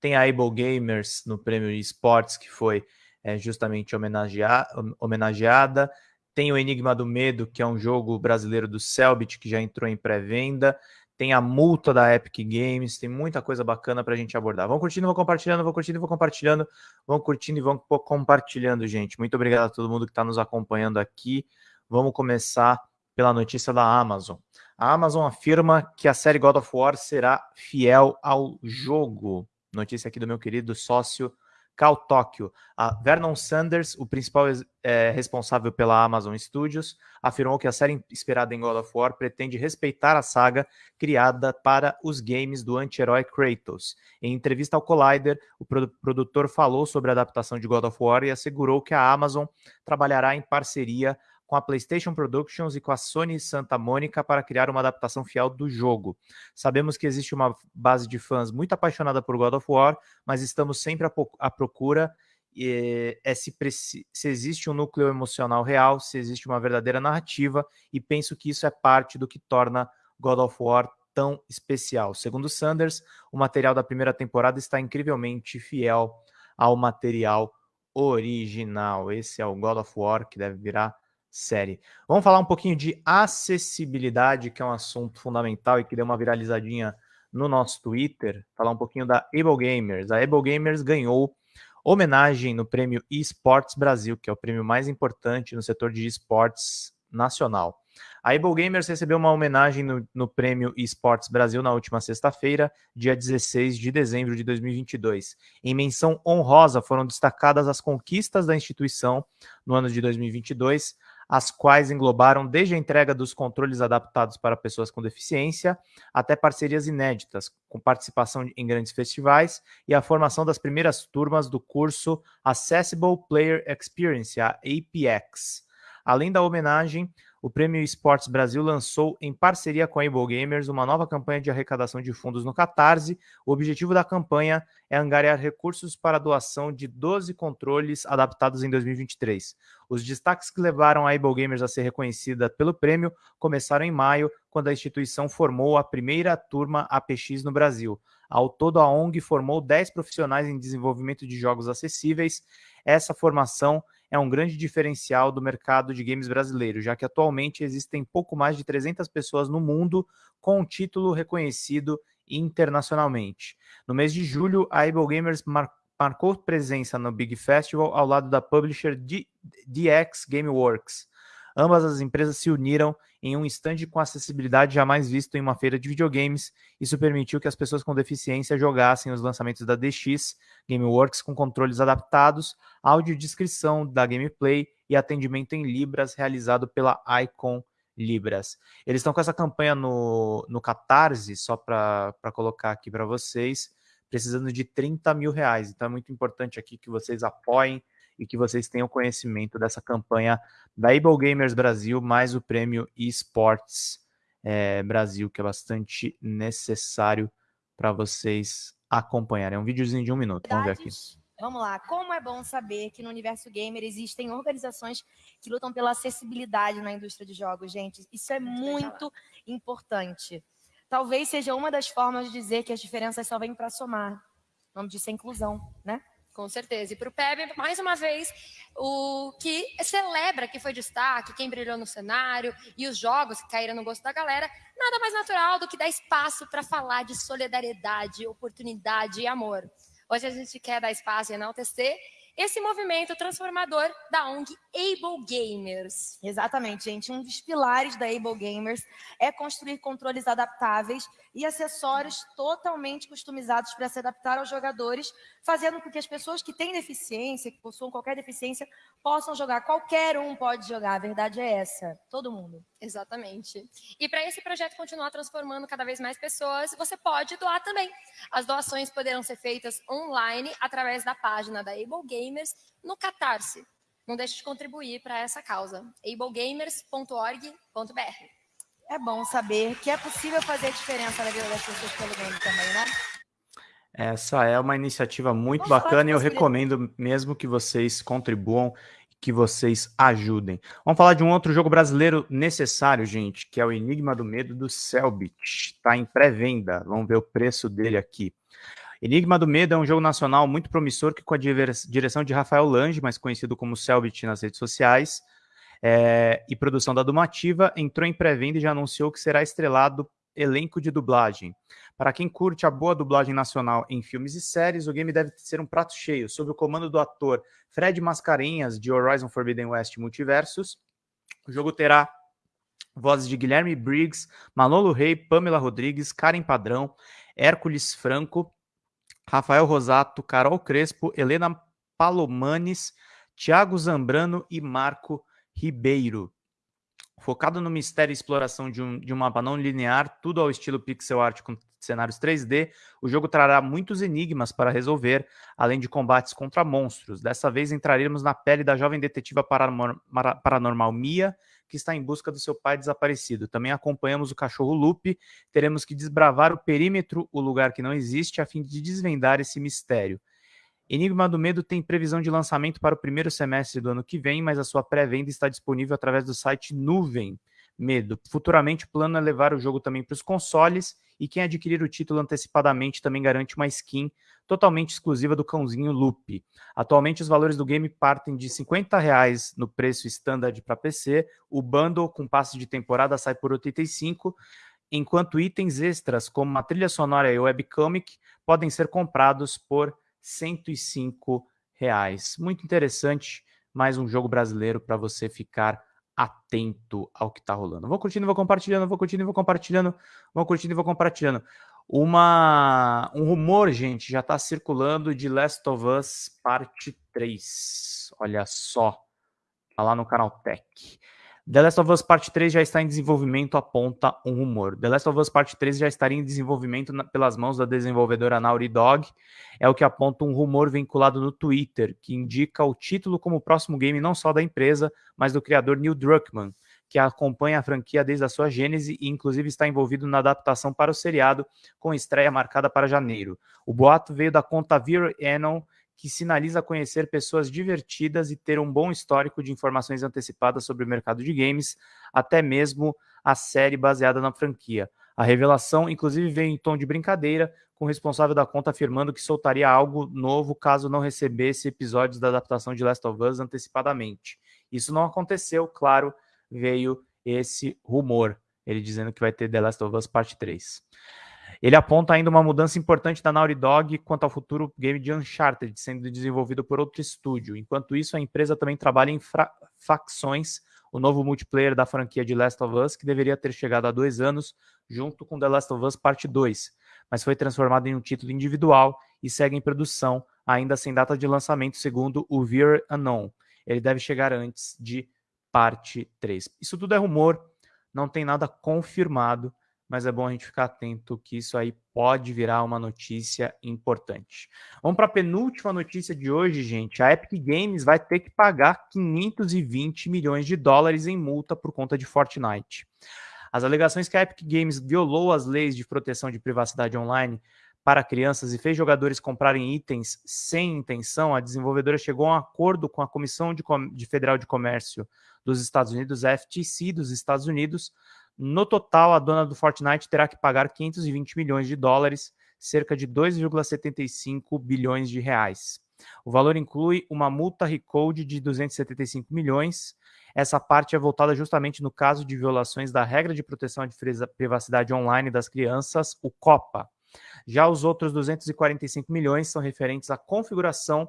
Tem a Able Gamers no prêmio esportes, que foi é, justamente homenageada, homenageada. Tem o Enigma do Medo, que é um jogo brasileiro do Selbit, que já entrou em pré-venda. Tem a multa da Epic Games, tem muita coisa bacana para a gente abordar. Vão curtindo, vão compartilhando, vão curtindo, vão compartilhando, vão curtindo e vão compartilhando, gente. Muito obrigado a todo mundo que está nos acompanhando aqui. Vamos começar pela notícia da Amazon. A Amazon afirma que a série God of War será fiel ao jogo. Notícia aqui do meu querido sócio Cal Tóquio. A Vernon Sanders, o principal é, responsável pela Amazon Studios, afirmou que a série inspirada em God of War pretende respeitar a saga criada para os games do anti-herói Kratos. Em entrevista ao Collider, o produtor falou sobre a adaptação de God of War e assegurou que a Amazon trabalhará em parceria com a PlayStation Productions e com a Sony Santa Mônica para criar uma adaptação fiel do jogo. Sabemos que existe uma base de fãs muito apaixonada por God of War, mas estamos sempre à procura é se, se, existe um núcleo emocional real, se existe uma verdadeira narrativa, e penso que isso é parte do que torna God of War tão especial. Segundo Sanders, o material da primeira temporada está incrivelmente fiel ao material original. Esse é o God of War que deve virar série. Vamos falar um pouquinho de acessibilidade, que é um assunto fundamental e que deu uma viralizadinha no nosso Twitter. Falar um pouquinho da Able Gamers. A Able Gamers ganhou homenagem no prêmio eSports Brasil, que é o prêmio mais importante no setor de esportes nacional. A Able Gamers recebeu uma homenagem no, no prêmio eSports Brasil na última sexta-feira, dia 16 de dezembro de 2022. Em menção honrosa foram destacadas as conquistas da instituição no ano de 2022, as quais englobaram desde a entrega dos controles adaptados para pessoas com deficiência até parcerias inéditas, com participação em grandes festivais e a formação das primeiras turmas do curso Accessible Player Experience, a APX. Além da homenagem, o Prêmio Esportes Brasil lançou, em parceria com a Able Gamers, uma nova campanha de arrecadação de fundos no Catarse. O objetivo da campanha é angariar recursos para a doação de 12 controles adaptados em 2023. Os destaques que levaram a Able Gamers a ser reconhecida pelo prêmio começaram em maio, quando a instituição formou a primeira turma APX no Brasil. Ao todo, a ONG formou 10 profissionais em desenvolvimento de jogos acessíveis. Essa formação é um grande diferencial do mercado de games brasileiro, já que atualmente existem pouco mais de 300 pessoas no mundo com um título reconhecido internacionalmente. No mês de julho, a Able Gamers mar marcou presença no Big Festival ao lado da publisher DX Gameworks. Ambas as empresas se uniram em um stand com acessibilidade jamais visto em uma feira de videogames. Isso permitiu que as pessoas com deficiência jogassem os lançamentos da DX Gameworks com controles adaptados, audiodescrição da gameplay e atendimento em Libras realizado pela Icon Libras. Eles estão com essa campanha no, no Catarse, só para colocar aqui para vocês, precisando de 30 mil reais. Então é muito importante aqui que vocês apoiem e que vocês tenham conhecimento dessa campanha da Able Gamers Brasil, mais o prêmio eSports é, Brasil, que é bastante necessário para vocês acompanharem. É um videozinho de um minuto, vamos ver aqui. Vamos lá, como é bom saber que no universo gamer existem organizações que lutam pela acessibilidade na indústria de jogos, gente. Isso é muito importante. Talvez seja uma das formas de dizer que as diferenças só vêm para somar. O nome disso é inclusão, né? Com certeza. E para o PEB, mais uma vez, o que celebra que foi destaque, quem brilhou no cenário e os jogos que caíram no gosto da galera, nada mais natural do que dar espaço para falar de solidariedade, oportunidade e amor. Hoje a gente quer dar espaço e enaltecer esse movimento transformador da ONG Able Gamers. Exatamente, gente. Um dos pilares da Able Gamers é construir controles adaptáveis e acessórios totalmente customizados para se adaptar aos jogadores, fazendo com que as pessoas que têm deficiência, que possuam qualquer deficiência, possam jogar. Qualquer um pode jogar, a verdade é essa. Todo mundo. Exatamente. E para esse projeto continuar transformando cada vez mais pessoas, você pode doar também. As doações poderão ser feitas online através da página da Able Gamers no Catarse. Não deixe de contribuir para essa causa. ablegamers.org.br É bom saber que é possível fazer diferença na vida das pessoas pelo game também, né? Essa é uma iniciativa muito bacana e eu recomendo mesmo que vocês contribuam que vocês ajudem. Vamos falar de um outro jogo brasileiro necessário, gente, que é o Enigma do Medo do Selbit. Está em pré-venda. Vamos ver o preço dele aqui. Enigma do Medo é um jogo nacional muito promissor que com a direção de Rafael Lange, mais conhecido como Selbit nas redes sociais, é, e produção da Dumativa, entrou em pré-venda e já anunciou que será estrelado elenco de dublagem. Para quem curte a boa dublagem nacional em filmes e séries, o game deve ser um prato cheio, sob o comando do ator Fred Mascarenhas, de Horizon Forbidden West Multiversus. O jogo terá vozes de Guilherme Briggs, Manolo Rey, Pamela Rodrigues, Karen Padrão, Hércules Franco, Rafael Rosato, Carol Crespo, Helena Palomanes, Thiago Zambrano e Marco Ribeiro. Focado no mistério e exploração de um, de um mapa não linear, tudo ao estilo pixel art com cenários 3D, o jogo trará muitos enigmas para resolver, além de combates contra monstros. Dessa vez entraremos na pele da jovem detetiva paranormal Mia, que está em busca do seu pai desaparecido. Também acompanhamos o cachorro Lupe, teremos que desbravar o perímetro, o lugar que não existe, a fim de desvendar esse mistério. Enigma do Medo tem previsão de lançamento para o primeiro semestre do ano que vem, mas a sua pré-venda está disponível através do site Nuvem Medo. Futuramente, o plano é levar o jogo também para os consoles e quem adquirir o título antecipadamente também garante uma skin totalmente exclusiva do cãozinho Loop. Atualmente, os valores do game partem de 50 reais no preço standard para PC, o bundle com passe de temporada sai por R$ 85 enquanto itens extras, como uma trilha sonora e webcomic, podem ser comprados por 105 reais. Muito interessante, mais um jogo brasileiro para você ficar atento ao que está rolando. Vou curtindo, vou compartilhando, vou curtindo, vou compartilhando, vou curtindo vou compartilhando. Uma, um rumor, gente, já está circulando de Last of Us Parte 3. Olha só, tá lá no canal Tech. The Last of Us Parte 3 já está em desenvolvimento, aponta um rumor. The Last of Us Parte 3 já estaria em desenvolvimento na, pelas mãos da desenvolvedora Naughty Dog, é o que aponta um rumor vinculado no Twitter, que indica o título como próximo game não só da empresa, mas do criador Neil Druckmann, que acompanha a franquia desde a sua gênese e inclusive está envolvido na adaptação para o seriado, com estreia marcada para janeiro. O boato veio da conta Vir Anon, que sinaliza conhecer pessoas divertidas e ter um bom histórico de informações antecipadas sobre o mercado de games, até mesmo a série baseada na franquia. A revelação, inclusive, veio em tom de brincadeira, com o responsável da conta afirmando que soltaria algo novo caso não recebesse episódios da adaptação de Last of Us antecipadamente. Isso não aconteceu, claro, veio esse rumor, ele dizendo que vai ter The Last of Us Parte 3. Ele aponta ainda uma mudança importante da Naughty Dog quanto ao futuro game de Uncharted, sendo desenvolvido por outro estúdio. Enquanto isso, a empresa também trabalha em facções, o novo multiplayer da franquia de Last of Us, que deveria ter chegado há dois anos, junto com The Last of Us Parte 2, mas foi transformado em um título individual e segue em produção, ainda sem data de lançamento, segundo o Veer Unknown. Ele deve chegar antes de Parte 3. Isso tudo é rumor, não tem nada confirmado, mas é bom a gente ficar atento que isso aí pode virar uma notícia importante. Vamos para a penúltima notícia de hoje, gente. A Epic Games vai ter que pagar 520 milhões de dólares em multa por conta de Fortnite. As alegações que a Epic Games violou as leis de proteção de privacidade online para crianças e fez jogadores comprarem itens sem intenção, a desenvolvedora chegou a um acordo com a Comissão de, de Federal de Comércio dos Estados Unidos, a FTC dos Estados Unidos, no total, a dona do Fortnite terá que pagar 520 milhões de dólares, cerca de 2,75 bilhões de reais. O valor inclui uma multa recode de 275 milhões. Essa parte é voltada justamente no caso de violações da regra de proteção de privacidade online das crianças, o COPA. Já os outros 245 milhões são referentes à configuração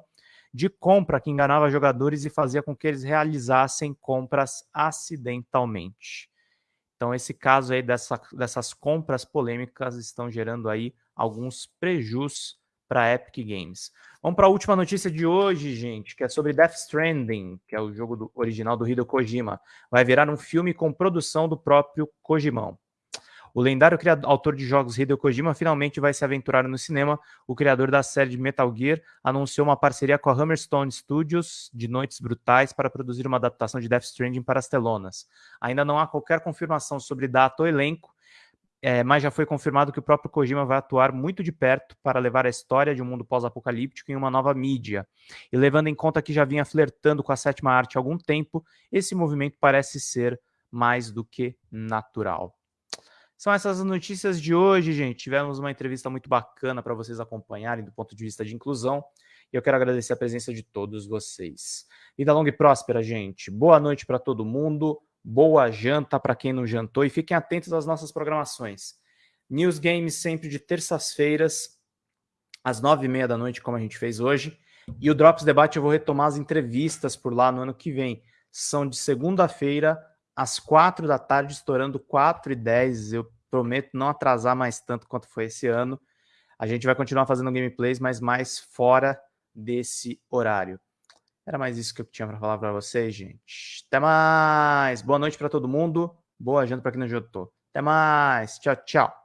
de compra que enganava jogadores e fazia com que eles realizassem compras acidentalmente. Então, esse caso aí dessa, dessas compras polêmicas estão gerando aí alguns prejus para Epic Games. Vamos para a última notícia de hoje, gente, que é sobre Death Stranding, que é o jogo do, original do Hideo Kojima. Vai virar um filme com produção do próprio Kojimão. O lendário criador, autor de jogos Hideo Kojima finalmente vai se aventurar no cinema. O criador da série de Metal Gear anunciou uma parceria com a Hammerstone Studios de Noites Brutais para produzir uma adaptação de Death Stranding para as telonas. Ainda não há qualquer confirmação sobre data ou elenco, é, mas já foi confirmado que o próprio Kojima vai atuar muito de perto para levar a história de um mundo pós-apocalíptico em uma nova mídia. E levando em conta que já vinha flertando com a sétima arte há algum tempo, esse movimento parece ser mais do que natural. São essas notícias de hoje, gente. Tivemos uma entrevista muito bacana para vocês acompanharem do ponto de vista de inclusão. E eu quero agradecer a presença de todos vocês. Vida longa e próspera, gente. Boa noite para todo mundo. Boa janta para quem não jantou. E fiquem atentos às nossas programações. News Games sempre de terças-feiras, às nove e meia da noite, como a gente fez hoje. E o Drops Debate eu vou retomar as entrevistas por lá no ano que vem. São de segunda-feira às quatro da tarde, estourando quatro e dez. Eu prometo não atrasar mais tanto quanto foi esse ano. A gente vai continuar fazendo gameplays, mas mais fora desse horário. Era mais isso que eu tinha para falar para vocês, gente. Até mais. Boa noite para todo mundo. Boa janta para quem não jantou. Até mais. Tchau, tchau.